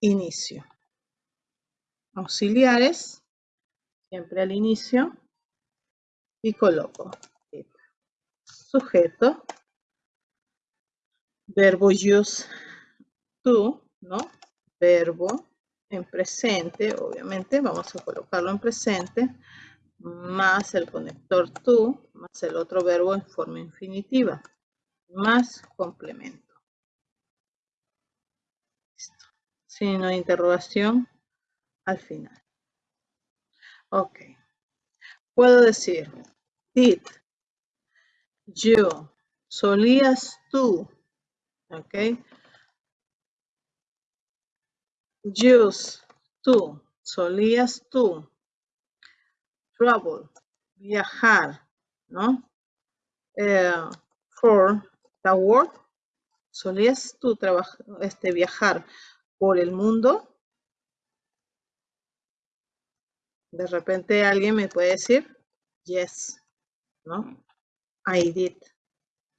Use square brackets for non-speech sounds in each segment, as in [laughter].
inicio. Auxiliares, siempre al inicio. Y coloco sujeto, verbo use to, ¿no? Verbo en presente, obviamente, vamos a colocarlo en presente, más el conector to, más el otro verbo en forma infinitiva, más complemento. Listo. Signo de interrogación al final. Ok. Puedo decir, did you, solías tú, ok. Use, tú, solías tú. Travel, viajar, ¿no? Eh, for the world, solías tú este, viajar por el mundo. De repente alguien me puede decir, yes, ¿no? I did.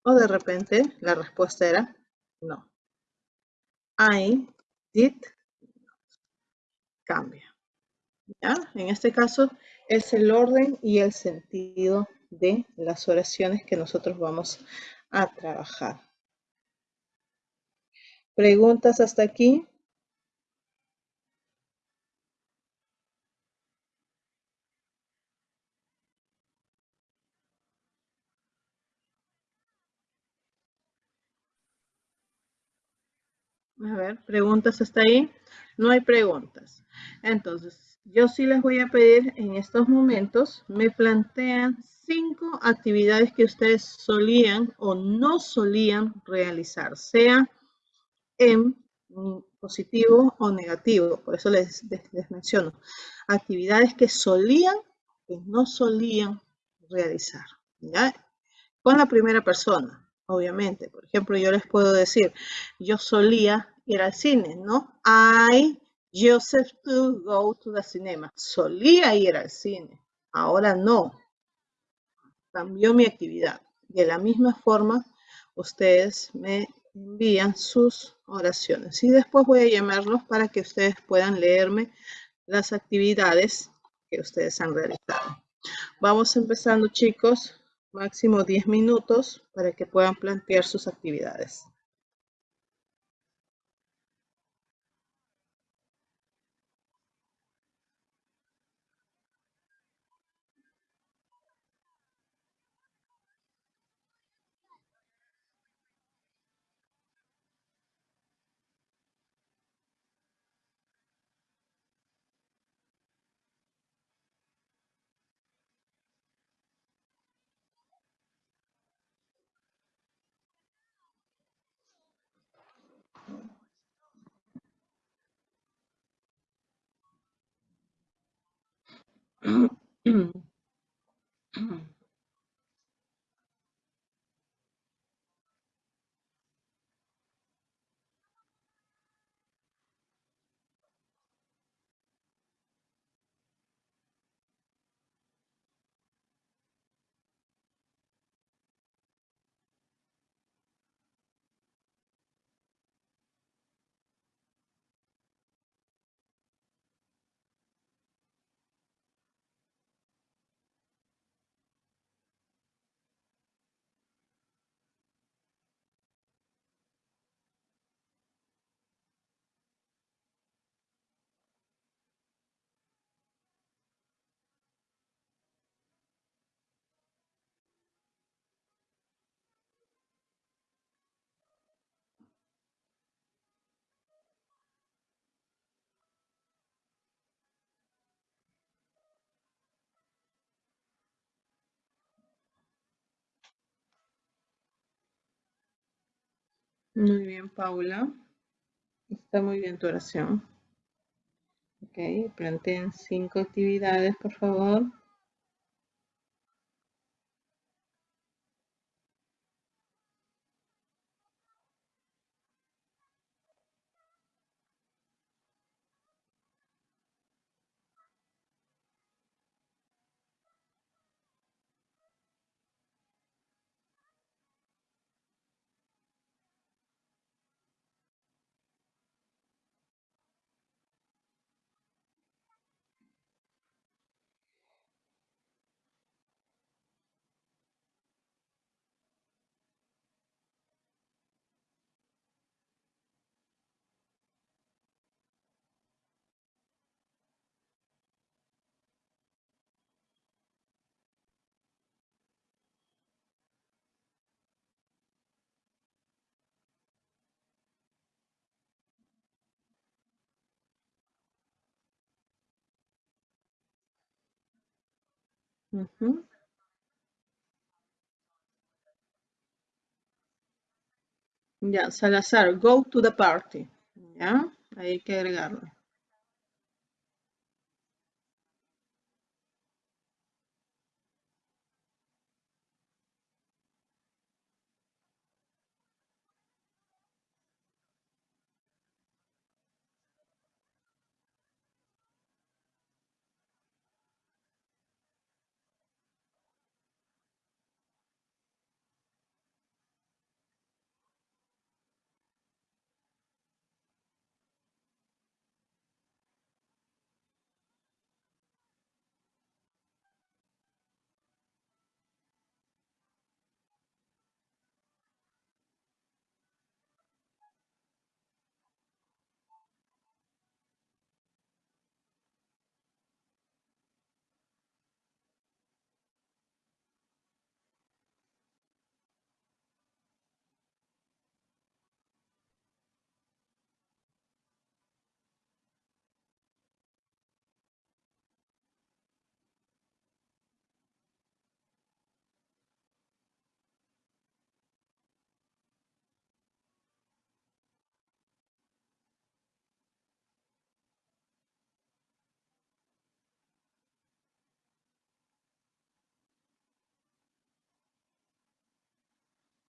O de repente la respuesta era no. I did cambia. ¿Ya? En este caso es el orden y el sentido de las oraciones que nosotros vamos a trabajar. ¿Preguntas hasta aquí? A ¿preguntas hasta ahí? No hay preguntas. Entonces, yo sí les voy a pedir en estos momentos, me plantean cinco actividades que ustedes solían o no solían realizar, sea en positivo o negativo. Por eso les, menciono. Actividades que solían, que no solían realizar. Con la primera persona obviamente. Por ejemplo, yo les puedo decir, yo solía ir al cine, ¿no? I used to go to the cinema. Solía ir al cine, ahora no. Cambió mi actividad. De la misma forma, ustedes me envían sus oraciones. Y después voy a llamarlos para que ustedes puedan leerme las actividades que ustedes han realizado. Vamos empezando, chicos máximo 10 minutos para que puedan plantear sus actividades. 嗯。嗯 [clears throat] Muy bien, Paula. Está muy bien tu oración. Ok, planteen cinco actividades, por favor. Mm-hmm. Ujú. Ya, Salazar, go to the party. Ya, ahí hay que agregarlo.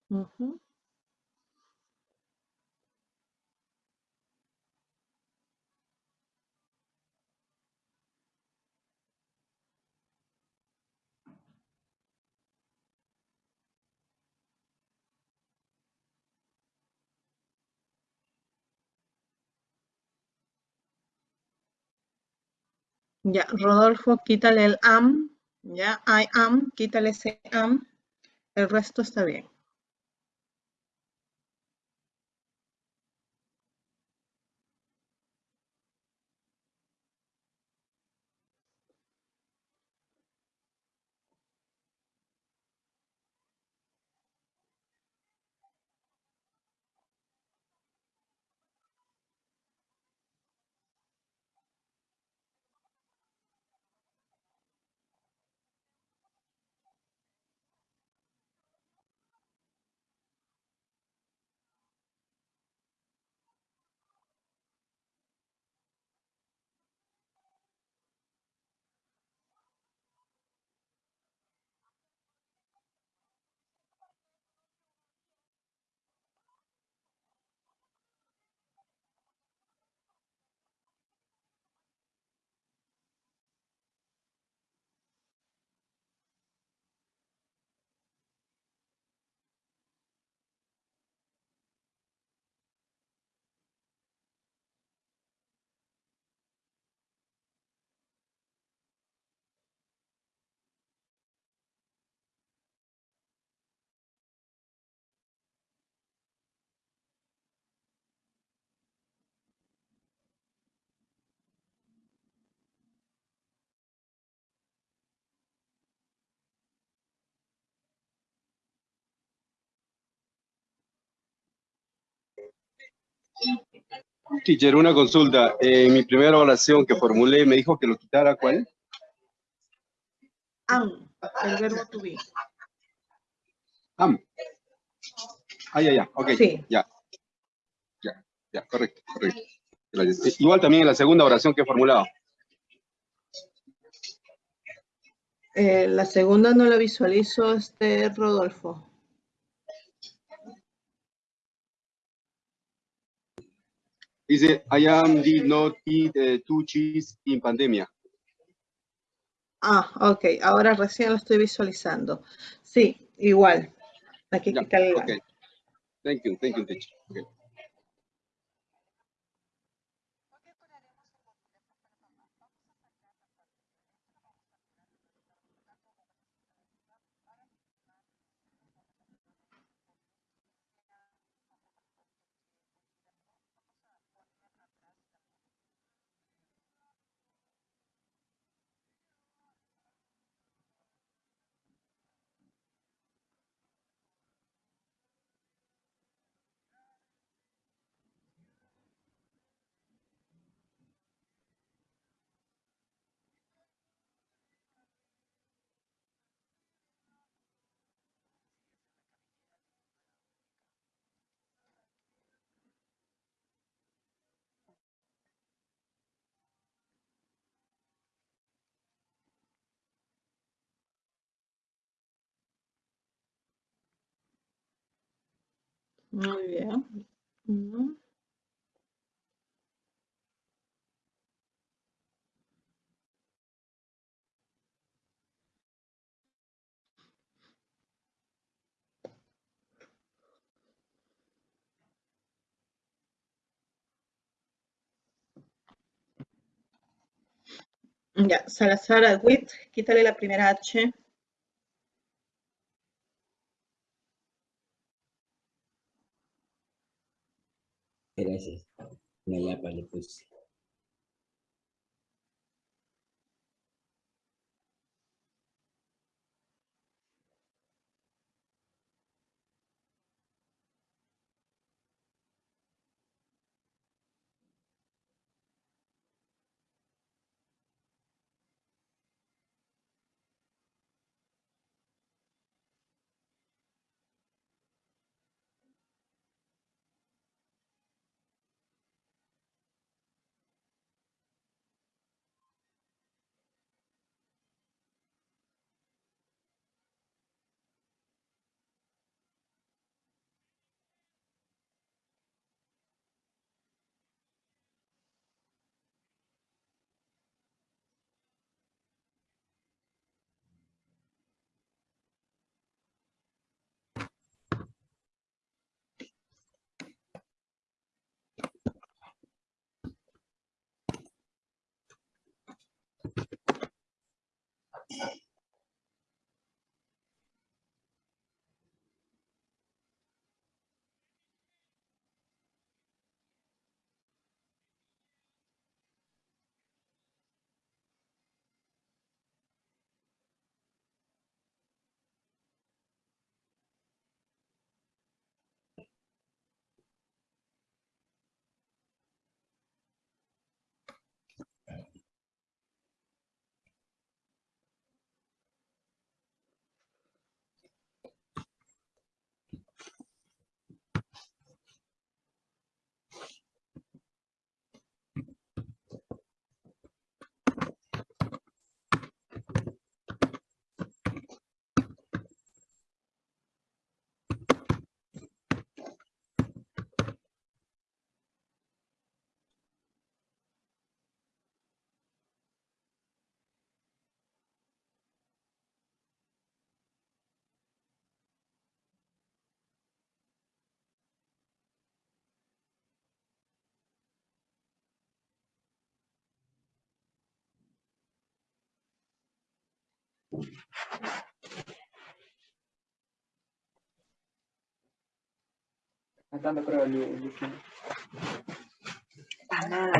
Ya, Rodolfo, quítale el am. Ya, I am, quítale ese am. El resto está bien. Teacher, una consulta. En mi primera oración que formulé, me dijo que lo quitara, ¿cuál? Am, el verbo to be. Am. Ah, ya, ya, ok. Sí. Ya. Ya, ya, correcto, correcto. Gracias. Igual también en la segunda oración que he formulado. Eh, la segunda no la visualizo, este Rodolfo. Dice, I am did not eat eh, two cheese in pandemia. Ah, ok, ahora recién lo estoy visualizando. Sí, igual. Ya, quitarle el. Thank you, thank you, teacher. Okay. Muy bien. Mm. Ya, Salazar Agüit, quítale la primera H. Gracias. La yapa le puse. Matando creo el, el, ¡Ah,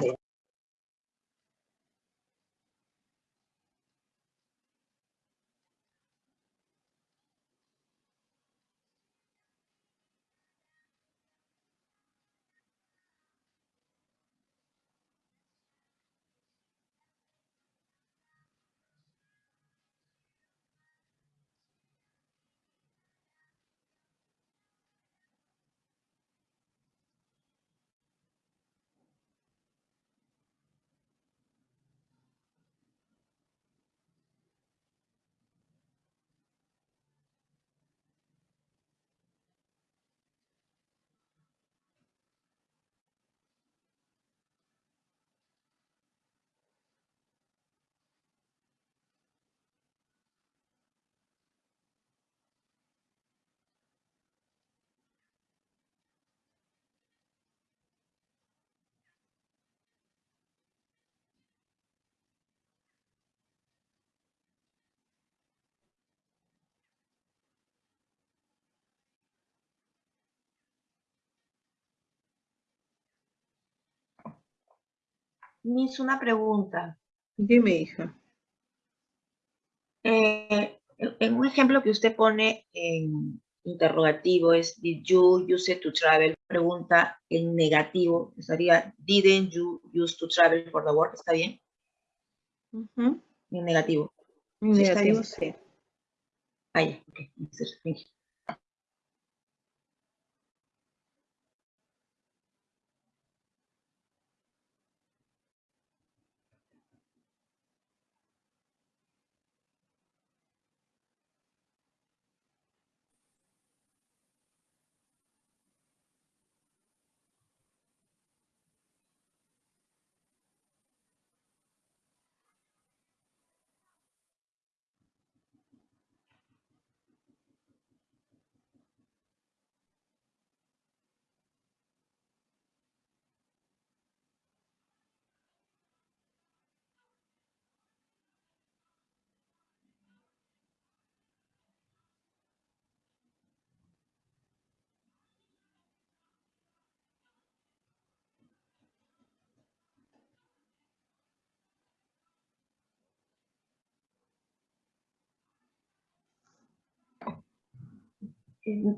madre! Miss, una pregunta. Dime, hija. Eh, en un ejemplo que usted pone en interrogativo es Did you use it to travel? Pregunta en negativo. Estaría Didn't you use to travel for the work? ¿Está bien? En negativo. En negativo, sí. Ah, ya. ok,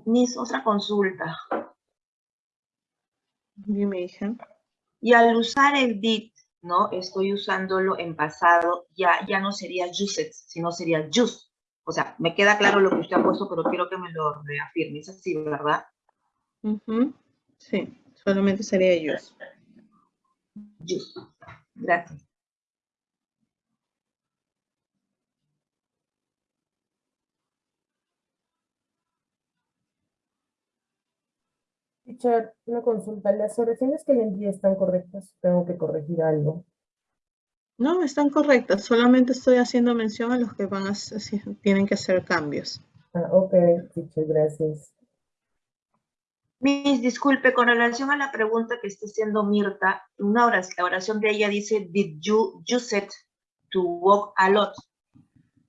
Miss, otra consulta. Dime, hija. Y al usar el did, ¿no? Estoy usándolo en pasado, ya, ya no sería used, sino sería use. O sea, me queda claro lo que usted ha puesto, pero quiero que me lo reafirme. Es así, ¿verdad? Sí, solamente sería ellos. Use. Gracias. Teacher, una consulta. ¿Las oraciones que le envié están correctas? ¿Tengo que corregir algo? No, están correctas. Solamente estoy haciendo mención a los que van a hacer- tienen que hacer cambios. Ah, ok, teacher, gracias. Miss, disculpe, con relación a la pregunta que está haciendo Mirta, una oración, la oración de ella dice, did you use it to walk a lot?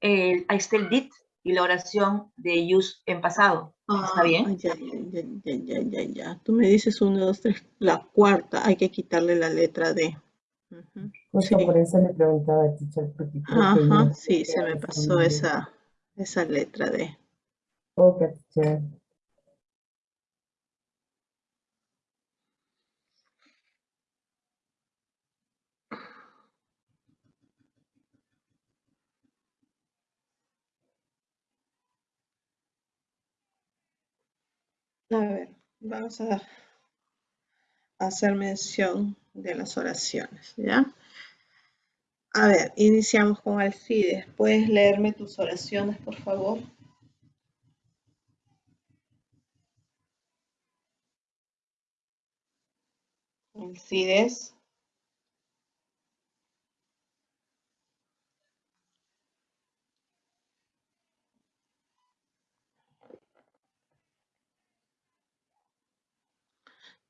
Eh, ahí está el did y la oración de use en pasado. ¿Está Ah, bien? Ya, ya, ya, ya, ya, ya. Tú me dices uno, dos, tres. La cuarta, hay que quitarle la letra D. Justo Sí. por eso le preguntaba, teacher, porque creo que Ajá, sí, se me pasó esa, esa letra D. Ok, teacher. A ver, vamos a hacer mención de las oraciones, ¿ya? A ver, iniciamos con Alcides. ¿Puedes leerme tus oraciones, por favor? Alcides.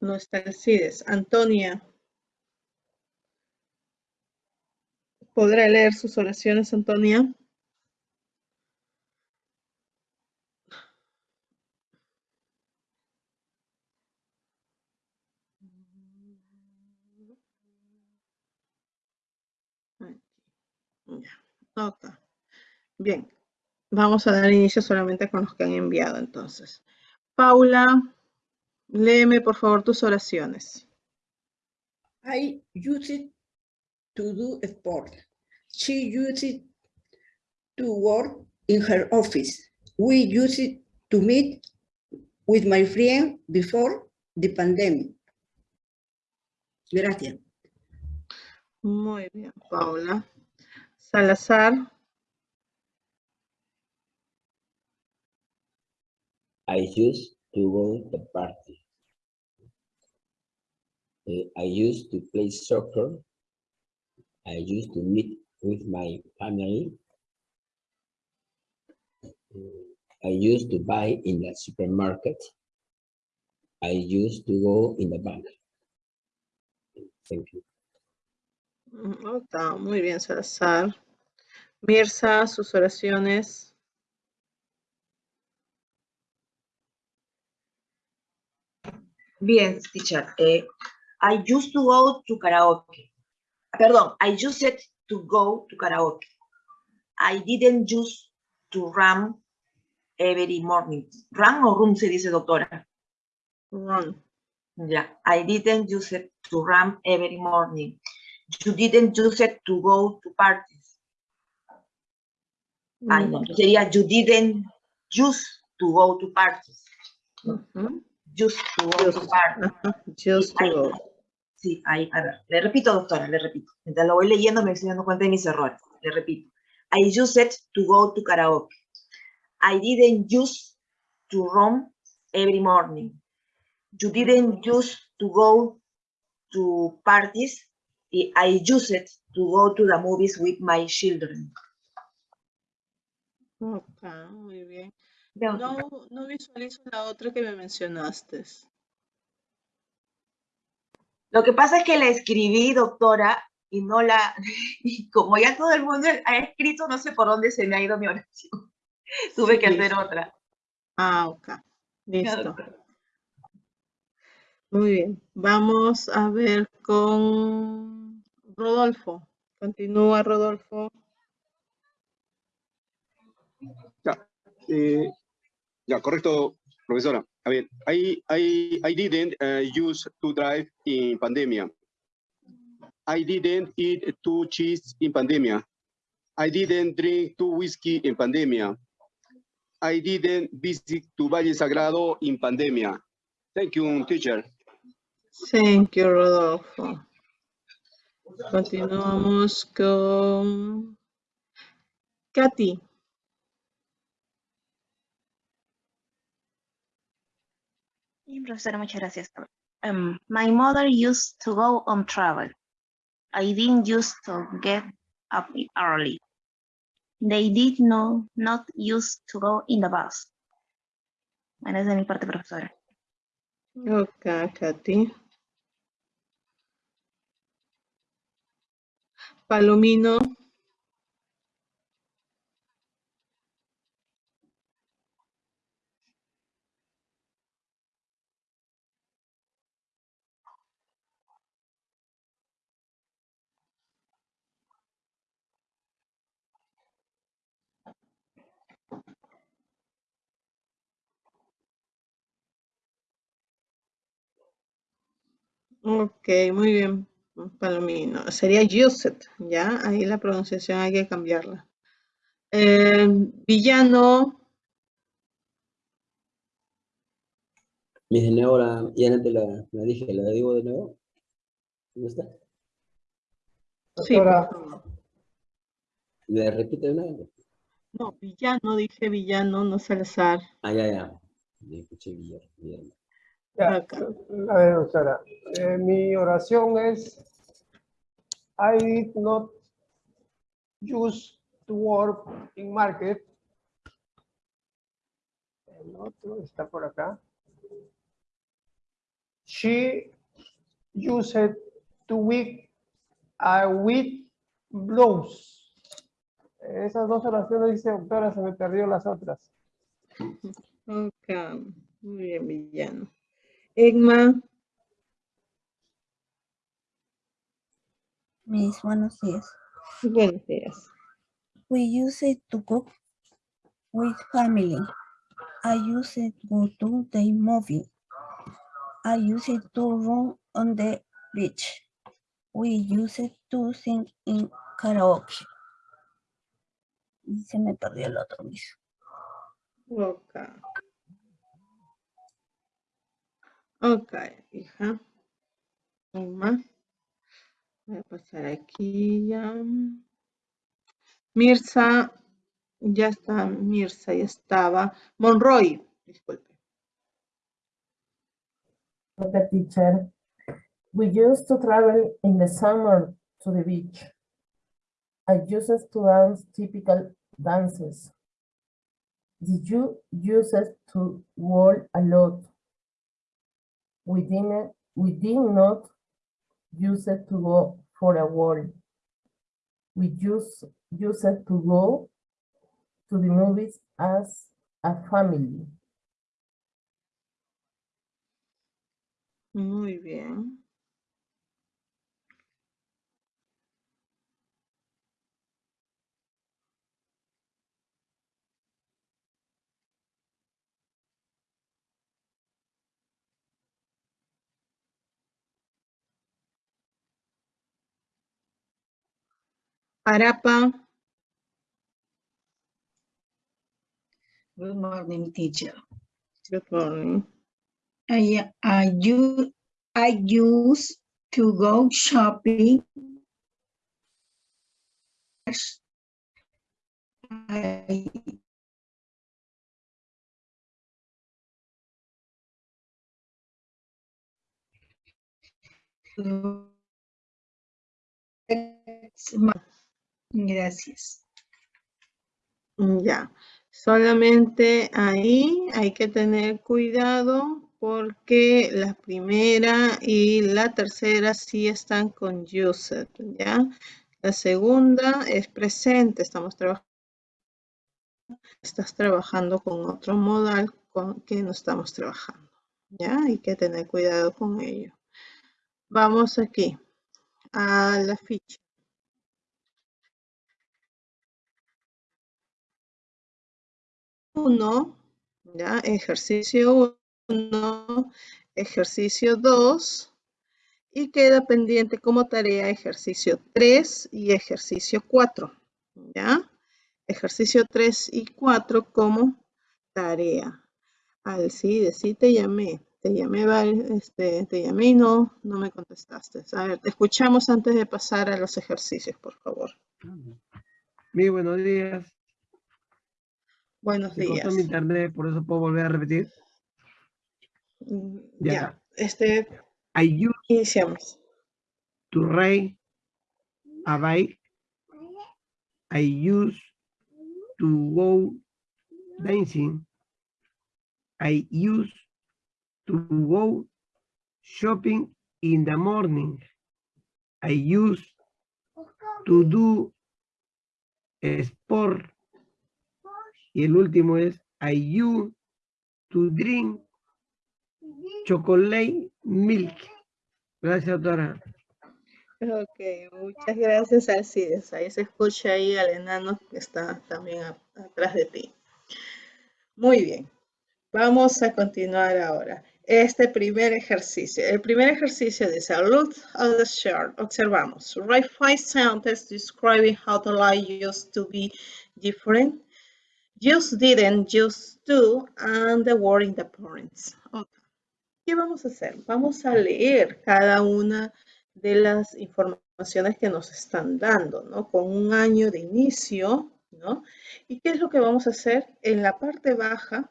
No está Alcides. Antonia. ¿Podrá leer sus oraciones, Antonia? Ok. Bien. Vamos a dar inicio solamente con los que han enviado entonces. Paula, léeme por favor tus oraciones. I use it to do sport. She uses it to work in her office. We use it to meet with my friend before the pandemic. Gracias. Muy bien, Paula. Salazar, I used to go to the party. Uh, I used to play soccer. I used to meet with my family. Uh, I used to buy in the supermarket. I used to go in the bank. Thank you. Mm, muy bien, Salazar. Mirza, sus oraciones. Bien, teacher. eh, I used to go to karaoke. Perdón, I used to go to karaoke. I didn't use to run every morning. ¿Run o run se dice, doctora? Ron. Yeah, I didn't use it to run every morning. You didn't use it to go to parties. Ay, no, Mm, sería you didn't use to go to parties. ujú. Use to go to Just, parties. ajá, just to go. Sí, ahí, a ver, le repito, doctora, le repito. Mientras lo voy leyendo me estoy dando cuenta de mis errores. Le repito. I use it to go to karaoke. I didn't use to run every morning. You didn't use to go to parties. y I use it to go to the movies with my children. Ok, muy bien. No, no visualizo la otra que me mencionaste. Lo que pasa es que la escribí, doctora, y no la, [laughs] y como ya todo el mundo ha escrito, no sé por dónde se me ha ido mi oración. [laughs] Tuve que hacer Listo. otra. Ah, ok. Listo. Muy bien. Vamos a ver con Rodolfo. Continúa, Rodolfo. Ya, eh, ya, correcto, Profesora, a ver, I, I, I didn't uh, use to drive in pandemia. I didn't eat two cheese in pandemia. I didn't drink two whiskey in pandemia. I didn't visit to Valle Sagrado in pandemia. Thank you, teacher. Thank you, Rodolfo. Continuamos con Katy. Sí, profesora, muchas gracias. Um, my mother used to go on travel. I didn't used to get up early. They did no, not used to go in the bus. Bueno, es de mi parte, profesora. Ok, Katy. Palomino. Ok, muy bien, Palomino. Sería used, ¿ya? Ahí la pronunciación hay que cambiarla. Eh, villano, Mis de nuevo, la, ya no te la, la dije, la digo de nuevo. ¿Cómo está? sí, Doctora. ¿Le repito de nuevo? No, villano, dije villano, no Salazar. Ah, ya, ya. Me escuché bien. bien. Ya, Acá. a ver, doctora, eh, mi oración es I did not use to work in market. El otro está por acá. She used to wear a with blouse. Esas dos oraciones dice doctora, se me perdió las otras. Ok, muy bien, villano. Egma, Mis buenos días. buenos días. We use it to cook with family. I use it to to the movie. I use it to run on the beach. We use it to sing in karaoke. Y se me perdió el otro mismo. Ok. Ok, hija. Egma. Voy a pasar aquí ya. Mirza, ya está, Mirza, ya estaba. Monroy, disculpe. Okay, teacher. We used to travel in the summer to the beach. I used to dance typical dances. Did you use to walk a lot? We didn't, we did not use it to go for a walk. We use, use it to go to the movies as a family. Muy bien. Arapa, Good morning, teacher. good morning. I, I, you, I used to go shopping. I Gracias. Ya, solamente ahí hay que tener cuidado porque la primera y la tercera sí están con used, ¿ya? La segunda es presente, estamos trabajando. Estás trabajando con otro modal con que no estamos trabajando, ¿ya? Hay que tener cuidado con ello. Vamos aquí a la ficha. Uno, ¿Ya? Ejercicio 1, ejercicio 2 y queda pendiente como tarea ejercicio 3 y ejercicio 4. ¿Ya? Ejercicio 3 y 4 como tarea. Alcide, sí te llamé. Te llamé, este, te llamé y no, no me contestaste. A ver, te escuchamos antes de pasar a los ejercicios, por favor. Muy buenos días. Buenos Se días. mi internet, por eso puedo volver a repetir. Mm, Ya. Este, I iniciamos. to ride a bike. I used to go dancing. I used to go shopping in the morning. I used to do sport. Y el último es I used to drink chocolate milk. Gracias, doctora. Ok, muchas gracias, Alcides. Ahí se escucha ahí al enano que está también atrás de ti. Muy bien. Vamos a continuar ahora. Este primer ejercicio. El primer ejercicio dice, look at the chart. Observamos. Write five sentences describing how the life used to be different. Just didn't, just do, and the word in the parents. Ok. ¿Qué vamos a hacer? Vamos a leer cada una de las informaciones que nos están dando, ¿no? Con un año de inicio, ¿no? ¿Y qué es lo que vamos a hacer? En la parte baja,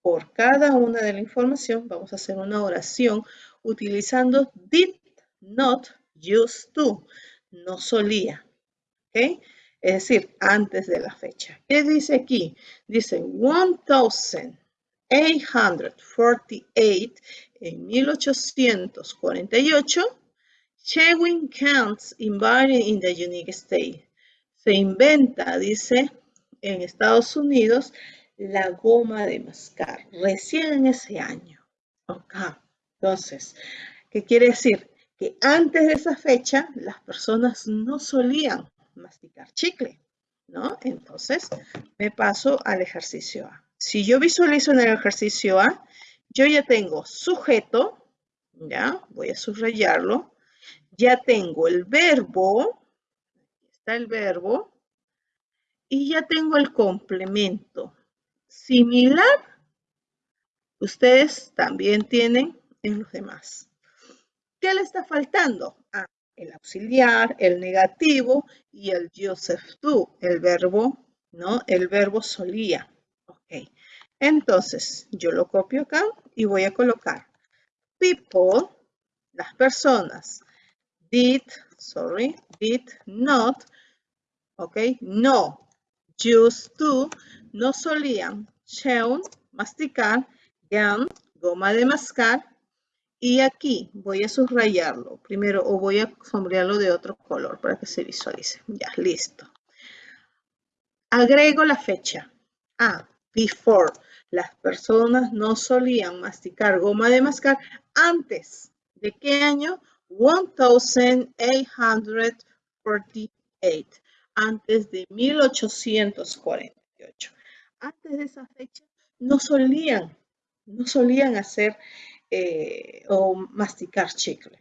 por cada una de la información, vamos a hacer una oración utilizando did not used to, no solía, ¿ok? Es decir, antes de la fecha. ¿Qué dice aquí? Dice 1848 en 1848 Chewing counts invited in the United States. Se inventa, dice, en Estados Unidos, la goma de mascar, recién en ese año. Ok, entonces, ¿qué quiere decir? Que antes de esa fecha, las personas no solían masticar chicle, ¿no? Entonces, me paso al ejercicio A. Si yo visualizo en el ejercicio A, yo ya tengo sujeto, ¿ya? Voy a subrayarlo ya tengo el verbo, está el verbo, y ya tengo el complemento. Similar, ustedes también tienen en los demás. ¿Qué le está faltando? El auxiliar, el negativo y el Joseph do, el verbo, ¿no? El verbo solía. Ok. Entonces, yo lo copio acá y voy a colocar people, las personas, did, sorry, did not, ok, no, used to, no solían, chew, masticar, gum, goma de mascar, y aquí voy a subrayarlo primero o voy a sombrearlo de otro color para que se visualice. Ya, listo. Agrego la fecha. Ah, before. Las personas no solían masticar goma de mascar antes. ¿De qué año? 1848, antes de 1848. Antes de esa fecha no solían, no solían hacer eh, o masticar chicle.